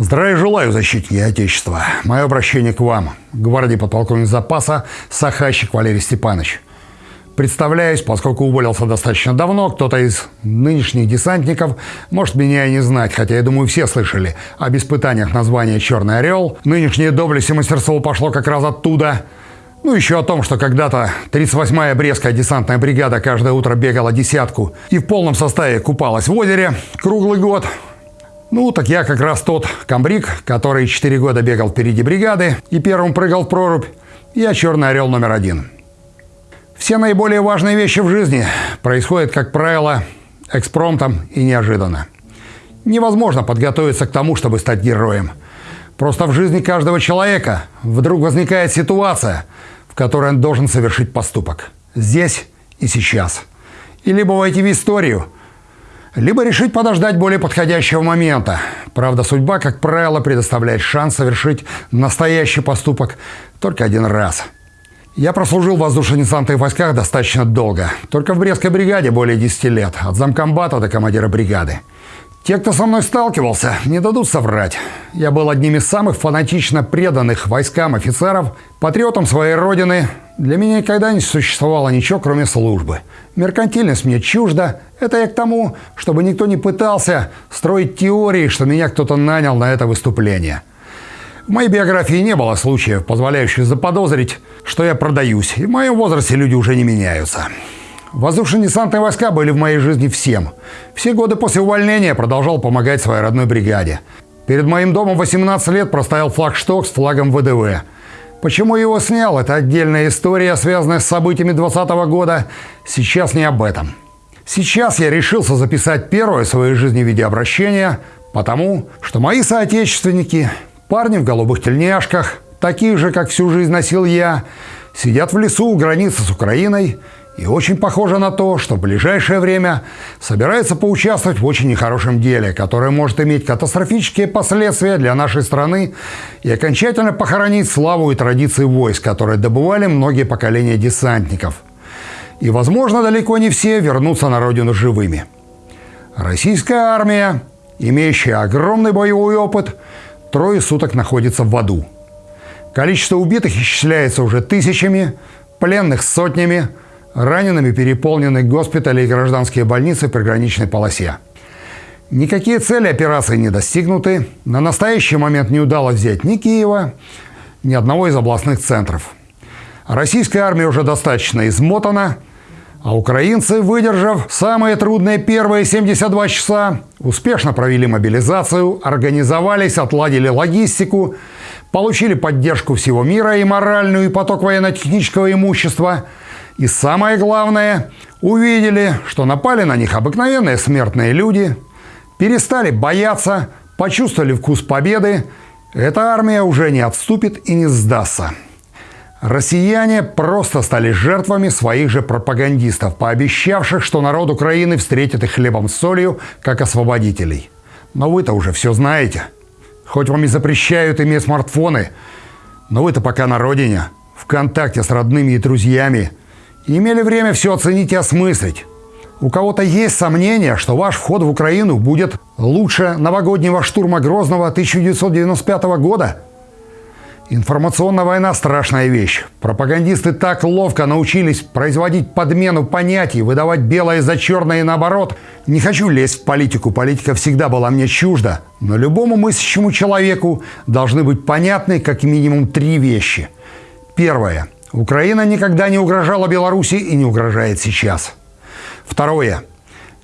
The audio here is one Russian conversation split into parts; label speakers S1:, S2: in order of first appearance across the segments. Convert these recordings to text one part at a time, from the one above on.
S1: Здравия желаю, защитники Отечества. Мое обращение к вам, гвардии подполковник запаса Сахащик Валерий Степанович. Представляюсь, поскольку уволился достаточно давно, кто-то из нынешних десантников может меня и не знать, хотя, я думаю, все слышали об испытаниях названия «Черный орел». Нынешнее доблесть и мастерство пошло как раз оттуда. Ну, еще о том, что когда-то 38-я Брестская десантная бригада каждое утро бегала десятку и в полном составе купалась в озере круглый год – ну, так я как раз тот комбриг, который 4 года бегал впереди бригады и первым прыгал в прорубь. Я черный орел номер один. Все наиболее важные вещи в жизни происходят, как правило, экспромтом и неожиданно. Невозможно подготовиться к тому, чтобы стать героем. Просто в жизни каждого человека вдруг возникает ситуация, в которой он должен совершить поступок. Здесь и сейчас. И либо войти в историю – либо решить подождать более подходящего момента. Правда, судьба, как правило, предоставляет шанс совершить настоящий поступок только один раз. Я прослужил в воздушно-десантных войсках достаточно долго. Только в Брестской бригаде более 10 лет, от замкомбата до командира бригады. Те, кто со мной сталкивался, не дадут соврать. Я был одним из самых фанатично преданных войскам офицеров, патриотом своей родины. Для меня никогда не существовало ничего, кроме службы. Меркантильность мне чужда. Это я к тому, чтобы никто не пытался строить теории, что меня кто-то нанял на это выступление. В моей биографии не было случаев, позволяющих заподозрить, что я продаюсь, и в моем возрасте люди уже не меняются. Воздушно-десантные войска были в моей жизни всем. Все годы после увольнения продолжал помогать своей родной бригаде. Перед моим домом 18 лет проставил флагшток с флагом ВДВ. Почему его снял, это отдельная история, связанная с событиями 2020 года. Сейчас не об этом. Сейчас я решился записать первое в своей жизни видеообращение, потому что мои соотечественники, парни в голубых тельняшках, такие же, как всю жизнь носил я, сидят в лесу у границы с Украиной – и очень похоже на то, что в ближайшее время собирается поучаствовать в очень нехорошем деле, которое может иметь катастрофические последствия для нашей страны и окончательно похоронить славу и традиции войск, которые добывали многие поколения десантников. И, возможно, далеко не все вернутся на родину живыми. Российская армия, имеющая огромный боевой опыт, трое суток находится в аду. Количество убитых исчисляется уже тысячами, пленных сотнями – Ранеными переполнены госпитали и гражданские больницы в приграничной полосе. Никакие цели операции не достигнуты. На настоящий момент не удалось взять ни Киева, ни одного из областных центров. Российская армия уже достаточно измотана, а украинцы, выдержав самые трудные первые 72 часа, успешно провели мобилизацию, организовались, отладили логистику, получили поддержку всего мира и моральную, и поток военно-технического имущества – и самое главное, увидели, что напали на них обыкновенные смертные люди, перестали бояться, почувствовали вкус победы. Эта армия уже не отступит и не сдастся. Россияне просто стали жертвами своих же пропагандистов, пообещавших, что народ Украины встретит их хлебом с солью, как освободителей. Но вы-то уже все знаете. Хоть вам и запрещают иметь смартфоны, но вы-то пока на родине, в контакте с родными и друзьями – имели время все оценить и осмыслить. У кого-то есть сомнение, что ваш вход в Украину будет лучше новогоднего штурма Грозного 1995 года? Информационная война – страшная вещь. Пропагандисты так ловко научились производить подмену понятий, выдавать белое за черное и наоборот. Не хочу лезть в политику, политика всегда была мне чужда. Но любому мыслящему человеку должны быть понятны как минимум три вещи. Первое – Украина никогда не угрожала Беларуси и не угрожает сейчас. Второе.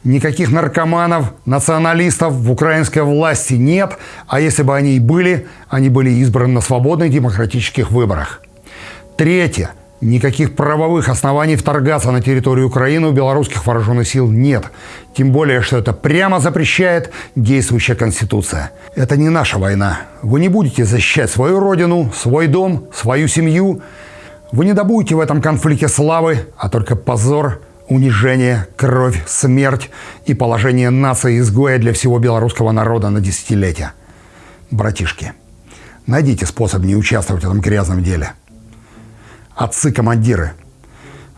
S1: Никаких наркоманов, националистов в украинской власти нет, а если бы они и были, они были избраны на свободных демократических выборах. Третье. Никаких правовых оснований вторгаться на территорию Украины у белорусских вооруженных сил нет. Тем более, что это прямо запрещает действующая Конституция. Это не наша война. Вы не будете защищать свою родину, свой дом, свою семью – вы не добудете в этом конфликте славы, а только позор, унижение, кровь, смерть и положение нации-изгоя для всего белорусского народа на десятилетия. Братишки, найдите способ не участвовать в этом грязном деле. Отцы-командиры,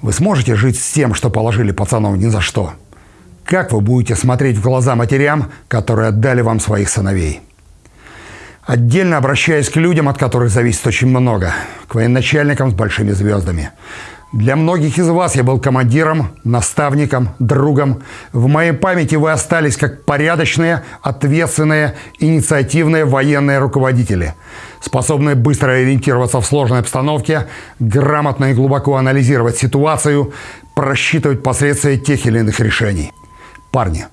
S1: вы сможете жить с тем, что положили пацанов ни за что? Как вы будете смотреть в глаза матерям, которые отдали вам своих сыновей? Отдельно обращаясь к людям, от которых зависит очень много, к военачальникам с большими звездами. Для многих из вас я был командиром, наставником, другом. В моей памяти вы остались как порядочные, ответственные, инициативные военные руководители, способные быстро ориентироваться в сложной обстановке, грамотно и глубоко анализировать ситуацию, просчитывать последствия тех или иных решений. Парни,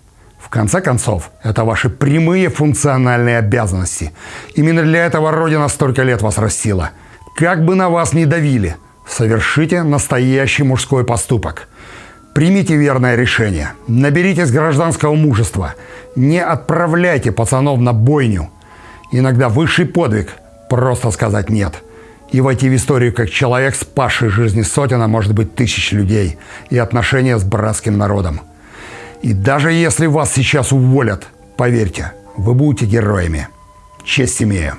S1: в конце концов, это ваши прямые функциональные обязанности. Именно для этого Родина столько лет вас растила. Как бы на вас ни давили – Совершите настоящий мужской поступок. Примите верное решение. Наберитесь гражданского мужества. Не отправляйте пацанов на бойню. Иногда высший подвиг – просто сказать «нет». И войти в историю как человек, спасший жизни сотен, а может быть тысяч людей, и отношения с братским народом. И даже если вас сейчас уволят, поверьте, вы будете героями. Честь имею.